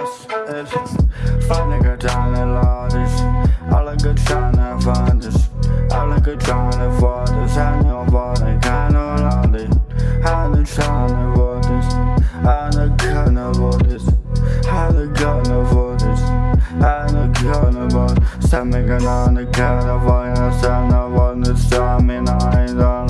us is. Find a good time lodges I like a trying to find this. I like a trying to find this. us And nobody can around it I'm trying to avoid this. I'm the gonna avoid this. I'm the gonna avoid this. I'm the gonna avoid Stop making on the kind of violence And I want the stamina I don't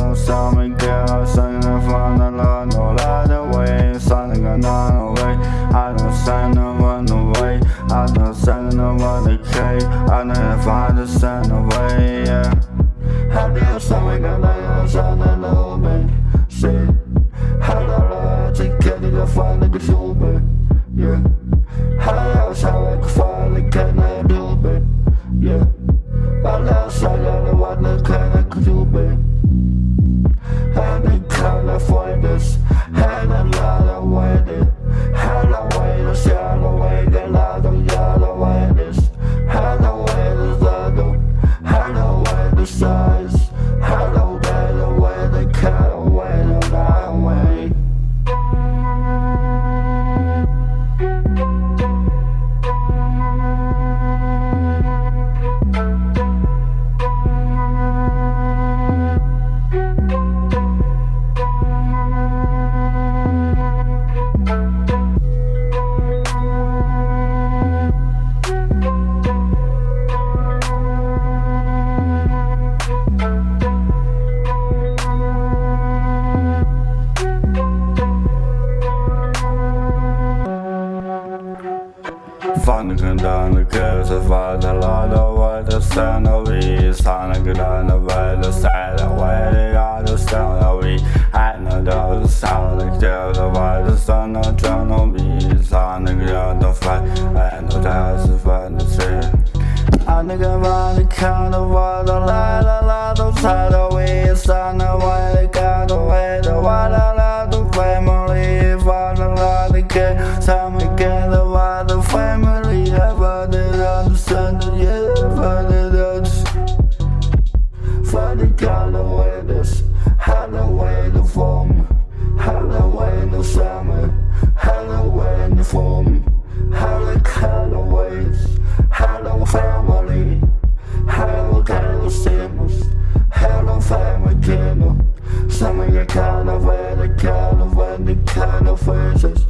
I'm not sending nobody cake. I know if I sign the way, yeah. How do something, I know you're sending a little bit Shit, how do I take care of the fun you? Funken down crucified the Lord away the stand of we Sonic down away the side away the other stand of we I know the sound like the divide the sun of drown on me Sonic down the fight and the dance of the tree I nigga by the count of all the light a lot of side away Sun away the count away the water Sandın yeri fark ediyoruz Funny kind of weathers Halloween the form Halloween the summer. Halloween the form Halloween Halloween family. Symbols Some of your kind of way The kind of way The kind of faces.